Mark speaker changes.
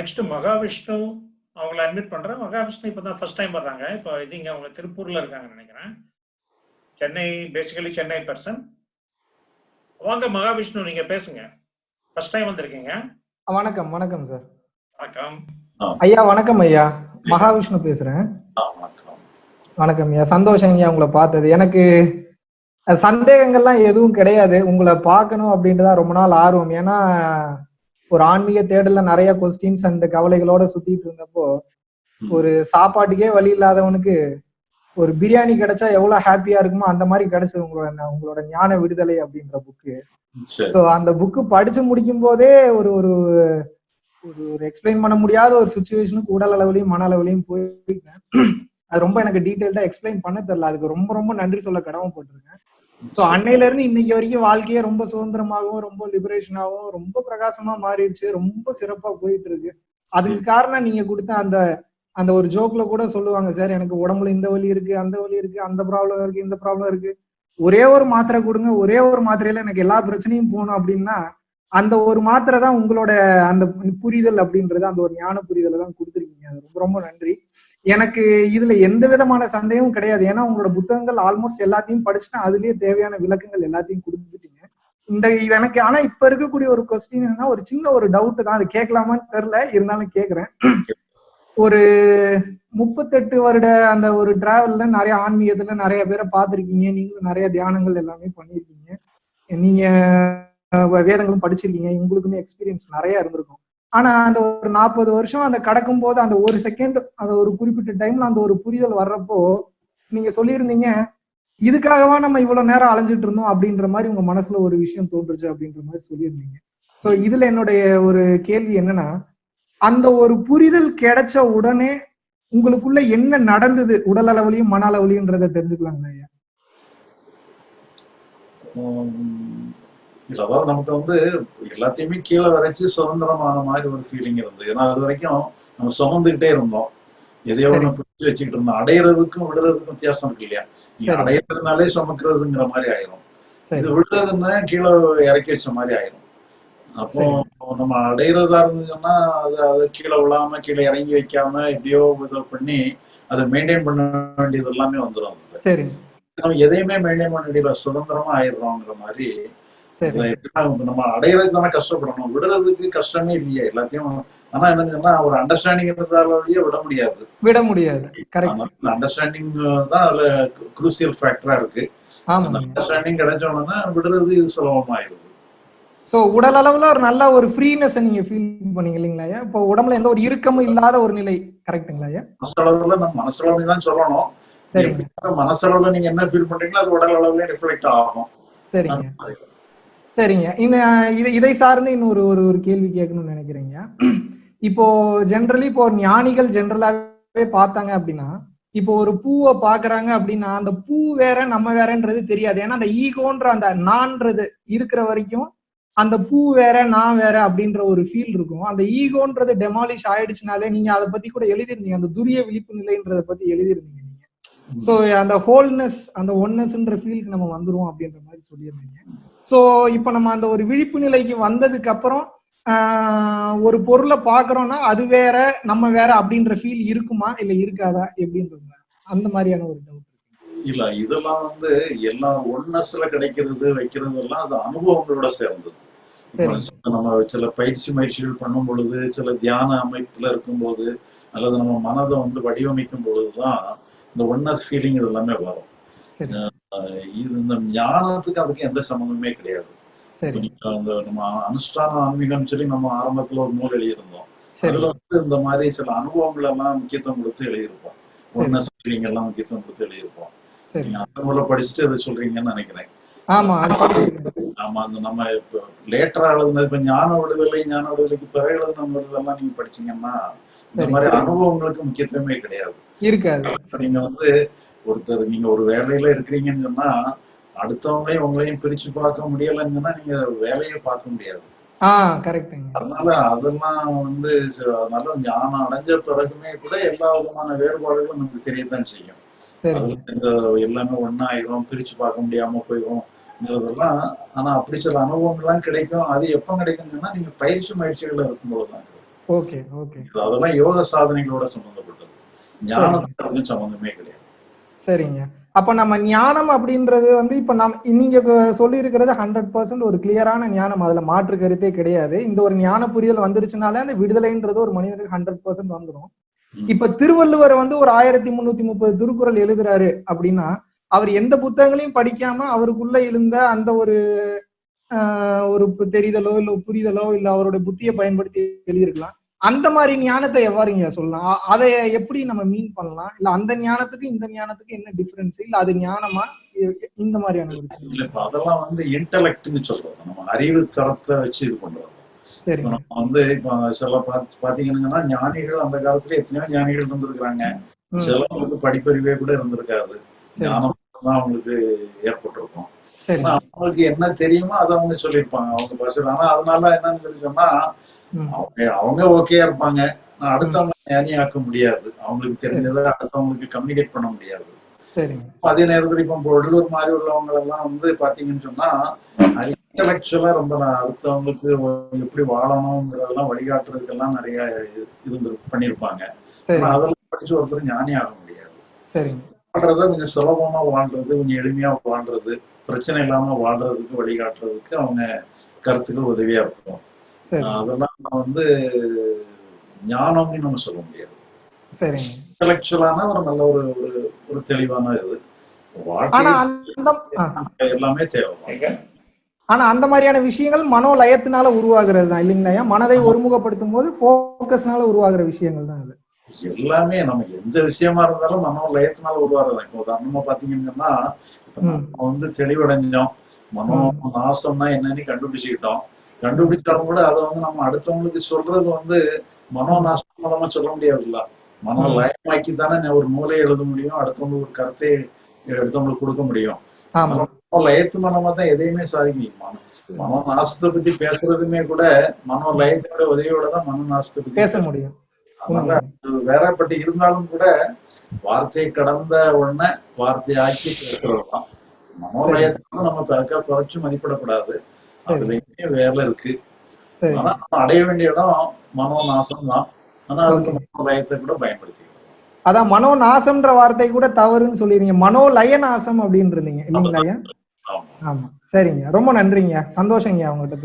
Speaker 1: Next Mahavishnu அவங்கள admit பண்றேன் மகாவிஷ்ணு இப்போ தான் ஃபர்ஸ்ட் டைம் வர்றாங்க. இப்போ இது இங்க அவங்க திருப்பூர்ல இருக்காங்கன்னு நினைக்கிறேன். சென்னை பேசிக்கலி சென்னை பர்சன் வாங்க மகாவிஷ்ணு நீங்க பேசுங்க. ஃபர்ஸ்ட் டைம் வந்திருக்கீங்க.
Speaker 2: வணக்கம் வணக்கம் சார்
Speaker 1: வணக்கம்.
Speaker 2: ஐயா வணக்கம் ஐயா. மகாவிஷ்ணு பேசுறேன். வணக்கம். ஐயா. சந்தோஷம் ஐயா உங்களை பார்த்தது. எனக்கு சந்தேகங்கள்லாம் எதுவும் கிடையாது. உங்களை பார்க்கணும் அப்படின்ட்டு தான் ரொம்ப நாள் ஆர்வம். ஏன்னா ஒரு ஆன்மீக தேடல்ல நிறைய கொஸ்டின்ஸ் அண்ட் கவலைகளோட சுத்திட்டு இருந்தப்போ ஒரு சாப்பாட்டுக்கே வழி இல்லாதவனுக்கு ஒரு பிரியாணி கிடைச்சா எவ்வளவு ஹாப்பியா இருக்குமோ அந்த மாதிரி கிடைச்சது உங்களோட உங்களோட ஞான விடுதலை அப்படின்ற புக்கு ஸோ அந்த புக்கு படிச்சு முடிக்கும் போதே ஒரு ஒரு ஒரு ஒரு எக்ஸ்பிளைன் பண்ண முடியாத ஒரு சுச்சுவேஷனுக்கு உடல் அளவுலையும் மன அளவுலையும் போயிட்டேன். அது ரொம்ப எனக்கு டீட்டெயில்டா எக்ஸ்பிளைன் பண்ண தெரியல. அதுக்கு ரொம்ப ரொம்ப நன்றி சொல்ல கடமைப்பட்டிருக்கேன். ஸோ அன்னையில இருந்து இன்னைக்கு வரைக்கும் வாழ்க்கையே ரொம்ப சுதந்திரமாகவும் ரொம்ப லிபரேஷனாகவும் ரொம்ப பிரகாசமா மாறிடுச்சு. ரொம்ப சிறப்பா போயிட்டு இருக்கு அதுக்கு காரணம் நீங்க கொடுத்த அந்த அந்த ஒரு ஜோக்ல கூட சொல்லுவாங்க சார் எனக்கு உடம்புல இந்த வலி இருக்கு அந்த வலி இருக்கு அந்த ப்ராப்ளம் இருக்கு இந்த ப்ராப்ளம் இருக்கு. ஒரே ஒரு மாத்திரை கொடுங்க ஒரே ஒரு மாத்திரையில எனக்கு எல்லா பிரச்சனையும் போகணும் அப்படின்னா அந்த ஒரு மாத்திரை தான் உங்களோட அந்த புரிதல் அப்படின்றது அந்த ஒரு ஞான புரிதலை தான் கொடுத்துருக்கீங்க. அது ரொம்ப ரொம்ப நன்றி. எனக்கு இதுல எந்த விதமான சந்தேகமும் கிடையாது. ஏன்னா உங்களோட புத்தகங்கள் ஆல்மோஸ்ட் எல்லாத்தையும் படிச்சுன்னா அதுலயே தேவையான விளக்கங்கள் எல்லாத்தையும் கொடுத்துட்டீங்க. இந்த எனக்கு ஆனா இப்ப இருக்கக்கூடிய ஒரு கொஸ்டின் என்னன்னா ஒரு சின்ன ஒரு டவுட் தான். அது கேட்கலாமான்னு தெரியல. இருந்தாலும் கேக்குறேன் ஒரு முப்பத்தெட்டு வருட அந்த ஒரு டிராவல்ல நிறைய ஆன்மீகத்துல நிறைய பேரை பார்த்துருக்கீங்க. நீங்களும் நிறைய தியானங்கள் எல்லாமே பண்ணியிருக்கீங்க. நீங்க வேதங்களும் படிச்சிருக்கீங்க. உங்களுக்குமே எக்ஸ்பீரியன்ஸ் நிறைய இருந்திருக்கும். ஆனா அந்த ஒரு நாற்பது வருஷம் அந்த கடக்கும் போது அந்த ஒரு செகண்ட் அந்த ஒரு குறிப்பிட்ட டைம்ல அந்த ஒரு புரிதல் வர்றப்போ நீங்க சொல்லியிருந்தீங்க இதுக்காகவா நம்ம இவ்வளவு நேரம் அலைஞ்சிட்டு இருந்தோம்? அப்படின்ற மாதிரி உங்க மனசுல ஒரு விஷயம் தோன்றுச்சு அப்படின்ற மாதிரி சொல்லியிருந்தீங்க. சோ இதுல என்னுடைய ஒரு கேள்வி என்னன்னா அந்த ஒரு புரிதல் கிடைச்ச உடனே உங்களுக்குள்ள என்ன நடந்தது? உடல் அளவுலயும் மன அளவுலயும்ன்றத தெரிஞ்சுக்கலாங்களா ஐயா?
Speaker 3: இல்ல அதாவது நமக்கு வந்து எல்லாத்தையுமே கீழே வரைச்சு சுதந்திரமான மாதிரி ஒரு ஃபீலிங் இருந்தது. ஏன்னா அது வரைக்கும் நம்ம சுமந்துகிட்டே இருந்தோம். எதையோ ஒண்ணு பிடிச்சி வச்சுக்கிட்டு இருந்தோம். அடையிறதுக்கும் விடுறதுக்கும் வித்தியாசம் இருக்கு இல்லையா?
Speaker 2: சரி.
Speaker 3: அடையிறதுனாலே சுமக்கிறதுங்கிற மாதிரி ஆயிரும். இது விடுறதுன்னா கீழே இறக்கி வச்ச மாதிரி ஆயிரும். அப்போ நம்ம அடையிறதா இருந்துச்சுன்னா அது அது கீழே விழாம கீழே இறங்கி வைக்காம எப்படியோ இது பண்ணி அதை மெயின்டைன் பண்ண வேண்டியது எல்லாமே வந்துடும் நம்ம எதையுமே மெயின்டைன் பண்ண வேண்டியது சுதந்திரமா ஆயிடுறோங்கிற மாதிரி நம்ம அடையிறதுக்கு தானே கஷ்டப்படணும். விடுறதுக்கு கஷ்டமே இல்லையே. எல்லாத்தையும் ஆனா என்னன்னா ஒரு அண்டர்ஸ்டாண்டிங் இருந்தாலேயே விட முடியாது.
Speaker 2: விட முடியாது.
Speaker 3: அண்டர்ஸ்டாண்டிங் தான் அதுல குரூசியல் ஃபேக்டரா இருக்கு. அந்த
Speaker 2: ஆமா
Speaker 3: அண்டர்ஸ்டாண்டிங் கிடைச்ச உடனே விடுறது சுலபமாயிருது
Speaker 2: சோ உடல் அளவுல ஒரு நல்ல ஒரு ஃப்ரீனஸ் நீங்க ஃபீல் பண்ணீங்க இல்லைங்களா ஐயா? இப்போ உடம்புல எந்த ஒரு இறுக்கமும் இல்லாத ஒரு நிலை கரெக்ட்டுங்களா
Speaker 3: மனசளவுல நம்ம மனசளவுல தான் சொல்லணும்.
Speaker 2: சரிங்க.
Speaker 3: எப்படி மனசளவுல நீங்க என்ன ஃபீல் பண்றீங்களோ அது உடல் அளவுல ரிஃப்ளெக்ட் ஆகும்.
Speaker 2: சரிங்க. சரிங்க. இன்னும் இதை இதை சார்ந்து இன்னொரு ஒரு ஒரு கேள்வி கேட்கணும்னு நினைக்கிறேங்க. இப்போ ஜென்ரலி இப்போ ஞானிகள் ஜென்ரலாவே பார்த்தாங்க அப்படின்னா இப்போ ஒரு பூவை பாக்குறாங்க அப்படின்னா அந்த பூ வேற நம்ம வேறன்றது தெரியாது. ஏன்னா அந்த ஈகோன்ற அந்த நான்றது இருக்கிற வரைக்கும் அந்த பூ வேற நான் வேற அப்படின்ற ஒரு ஃபீல் இருக்கும். அந்த ஈகோன்றது டெமாலிஷ் ஆயிடுச்சுனாலே நீங்க அதை பத்தி கூட எழுதிருந்தீங்க அந்த துரிய விழிப்பு நிலைன்றத பத்தி எழுதிருந்தீங்க நீங்க. ஸோ அந்த ஹோல்னஸ் அந்த ஒன்னஸ்ன்ற ஃபீலுக்கு நம்ம வந்துருவோம் அப்படின்ற மாதிரி சொல்லியிருந்தீங்க. ஸோ இப்போ நம்ம அந்த ஒரு விழிப்பு நிலைக்கு வந்ததுக்கு அப்புறம் ஒரு பொருளை பார்க்கறோம்னா அது வேற நம்ம வேற அப்படின்ற ஃபீல் இருக்குமா இல்ல இருக்காதா எப்படின்றது அந்த மாதிரியான ஒரு டவுட்
Speaker 3: இல்ல இதெல்லாம் வந்து எல்லாம் ஒன்னஸ்ல கிடைக்கிறது வைக்கிறது எல்லாம் அது அனுபவங்களோட சேர்ந்தது. நம்ம சில பயிற்சி முயற்சிகள் பண்ணும் பொழுது சில தியான அமைப்புல இருக்கும்போது அல்லது நம்ம மனதை வந்து வடிவமைக்கும் பொழுதுதான் இந்த ஒன்னஸ் ஃபீலிங் இது எல்லாமே வரும். இது இந்த ஞானத்துக்கு அதுக்கு எந்த சம்மந்தமே கிடையாது. அந்த நம்ம அனுஷ்டான ஆன்மீகம்னு சொல்லி நம்ம ஆரம்பத்துல ஒரு நூல் எழுதியிருந்தோம். அதுல வந்து இந்த மாதிரி சில அனுபவங்கள் எல்லாம் முக்கியத்துவம் கொடுத்து எழுதியிருப்போம். ஒன்னஸ் ஃபீலிங் எல்லாம் முக்கியத்துவம் கொடுத்து எழுதியிருப்போம். நீங்க அந்த நூலை படிச்சுட்டு இதை சொல்றீங்கன்னு நினைக்கிறேன்.
Speaker 2: ஆமா
Speaker 3: அந்த நம்ம இப்ப லேட்டரா எழுதுனது இப்ப ஞான விடுதலை ஞான விடுதலைக்கு பிறகு எழுதுன இதெல்லாம் நீங்க படிச்சீங்கன்னா இந்த. மாதிரி அனுபவங்களுக்கு முக்கியத்துவமே கிடையாது. நீங்க வந்து ஒருத்தர் நீங்க ஒரு வேலையில இருக்கிறீங்கன்னு சொன்னா அடுத்தவங்களையும் உங்களையும் பிரிச்சு பார்க்க முடியலைன்னு சொன்னா நீங்க வேலையை பார்க்க முடியாது. அதனால அதெல்லாம் வந்து அதனால ஞானம் அடைஞ்ச பிறகுமே கூட எல்லா விதமான வேறுபாடுகளும் நமக்கு தெரியத்தான் செய்யும். இந்த எல்லாமே ஒன்னாயிரும் பிரிச்சு பார்க்க முடியாம போயிடும்ங்கிறதெல்லாம் ஆனா அப்படி சில அனுபவங்கள்லாம் கிடைக்கும். அது எப்ப கிடைக்கும்னா நீங்க பயிற்சி முயற்சிகள்ல இருக்கும்போது தான் கிடைக்கும்.
Speaker 2: Okay okay.
Speaker 3: அதெல்லாம் யோக சாதனைகளோட சம்பந்தப்பட்டது அதுக்கும் சம்பந்தமே கிடையாது.
Speaker 2: சரிங்க. அப்ப நம்ம ஞானம் அப்படின்றது வந்து இப்ப நாம் நீங்க சொல்லி இருக்கிறது ஹண்ட்ரட் பர்சன்ட் ஒரு கிளியரான ஞானம். அதுல மாற்று கருத்தே கிடையாது. இந்த ஒரு ஞான புரிதல் வந்துருச்சுனாலே அந்த விடுதலைன்றது ஒரு மனிதனுக்கு ஹண்ட்ரட் பர்சன்ட் வந்துடும். இப்ப திருவள்ளுவர் வந்து ஒரு ஆயிரத்தி முன்னூத்தி முப்பது திருக்குறள் எழுதுறாரு அப்படின்னா அவர் எந்த புத்தகங்களையும் படிக்காம அவருக்குள்ள எழுந்த அந்த ஒரு ஒரு தெரிதலோ இல்ல புரிதலோ இல்ல அவருடைய புத்தியை பயன்படுத்தி எழுதியிருக்கலாம். அந்த மாதிரி ஞானத்தை எவ்வாறுங்க சொல்லலாம்? அதை எப்படி நம்ம மீன் பண்ணலாம்? இல்ல அந்த ஞானத்துக்கு இந்த ஞானத்துக்கு என்ன டிஃபரன்ஸ் இல்ல அது ஞானமா? இந்த மாதிரியான
Speaker 3: இல்ல இப்ப அதெல்லாம் வந்து இன்டலெக்ட்னு சொல்றது நம்ம அறிவு தரத்தை வச்சு இது இப்ப
Speaker 2: சரிங்க
Speaker 3: நம்ம வந்து இப்ப சில பாத்து பாத்தீங்கன்னா ஞானிகள் அந்த காலத்துல எத்தனையோ ஞானிகள் இருந்திருக்கிறாங்க. சிலவங்களுக்கு படிப்பறிவே கூட இருந்திருக்காது.
Speaker 2: சரி.
Speaker 3: ஞானம் தான் அவங்களுக்கு ஏற்பட்டிருக்கும்
Speaker 2: சரி
Speaker 3: அவங்களுக்கு என்ன தெரியுமோ அதை அவங்க சொல்லியிருப்பாங்க. அவங்க பாஷையில் ஆனா அதனால என்னன்னு சொல்லி சொன்னா அவங்க அவங்க ஓகேயா இருப்பாங்க. அடுத்தவங்க ஞானியாக்க முடியாது. அவங்களுக்கு தெரிஞ்சதை அடுத்தவங்களுக்கு கம்யூனிகேட் பண்ண முடியாது. அதே நேரத்துல இப்ப வள்ளுவர் மாதிரி உள்ளவங்க எல்லாம் வந்து பாத்தீங்கன்னு சொன்னா இன்டலெக்சுவலா ரொம்ப அடுத்தவங்களுக்கு எப்படி வாழணுங்கிறதெல்லாம் வழிகாட்டுறதுக்கெல்லாம் நிறைய இருந்து ஆனா அதெல்லாம் படிச்சு ஒருத்தர் ஞானி ஆக முடியாது வாழ்றத கொஞ்சம் சுலபமா வாழ்றது கொஞ்சம் எளிமையா வாழ்றது பிரச்சனை இல்லாம வாழ்றதுக்கு வழிகாட்டுறதுக்கு அவங்க கருத்துக்கள் உதவியா இருக்கும். அதெல்லாம் நான் வந்து ஞானம்னு நம்ம சொல்ல முடியாது.
Speaker 2: சரிங்க.
Speaker 3: இன்டலெக்சுவலான ஒரு நல்ல ஒரு ஒரு ஒரு தெளிவான இது. எல்லாமே
Speaker 1: எங்க?
Speaker 2: ஆனா அந்த மாதிரியான விஷயங்கள் மனோ லயத்தினால உருவாகிறது தான் இல்லைங்களா மனதை ஒருமுகப்படுத்தும் போது போக்கஸ்னால உருவாகிற விஷயங்கள் தான் அது.
Speaker 3: எல்லாமே நமக்கு எந்த விஷயமா இருந்தாலும் மனோ லயத்தினால உருவாறதான் இப்போ உதாரணமா பாத்தீங்கன்னா இப்ப. நம்ம வந்து தெளிவடைஞ்சோம். மனோ நாசம்னா என்னன்னு கண்டுபிடிச்சுக்கிட்டோம். கண்டுபிடிச்சாலும் கூட அதை வந்து நம்ம அடுத்தவங்களுக்கு சொல்றது வந்து மனோ நாசம் மூலமா சொல்ல முடியாதுல்ல. மனோ. லயமாக்கி தானே ஒரு மூலையை எழுத முடியும் அடுத்தவங்களுக்கு ஒரு கருத்தை அடுத்தவங்களுக்கு கொடுக்க முடியும். மனோ லயத்து மூலமா தான் எதையுமே சாதிக்க முடியும் மனோ- மனோ நாசத்தை பத்தி பேசுறதுமே கூட மனோ லயத்தோட உதவியோட தான் மனோ நாசத்தை பத்தி
Speaker 2: பேச முடியும்.
Speaker 3: வேறப்பட்டு இருந்தாலும் கூட வார்த்தையை கடந்த உடனே வார்த்தையாக்கி பேசுறதுதான் மனோலயத்தை நம்ம தற்கா குறைச்சு மதிப்பிடக்கூடாது. அதுலயுமே வேலை இருக்கு. ஆனா அடைய வேண்டிய இடம் மனோ நாசம் தான் ஆனா அதுக்கு மனோலயத்தை கூட பயன்படுத்திக்கலாம்.
Speaker 2: அதான் மனோ நாசம்ன்ற வார்த்தை கூட தவறுன்னு சொல்லிருங்க மனோ லய நாசம் அப்படின்னு இருந்தீங்க இல்லைங்களா
Speaker 3: ஆமா.
Speaker 2: சரிங்க. ரொம்ப நன்றிங்க சந்தோஷங்க அவங்ககிட்ட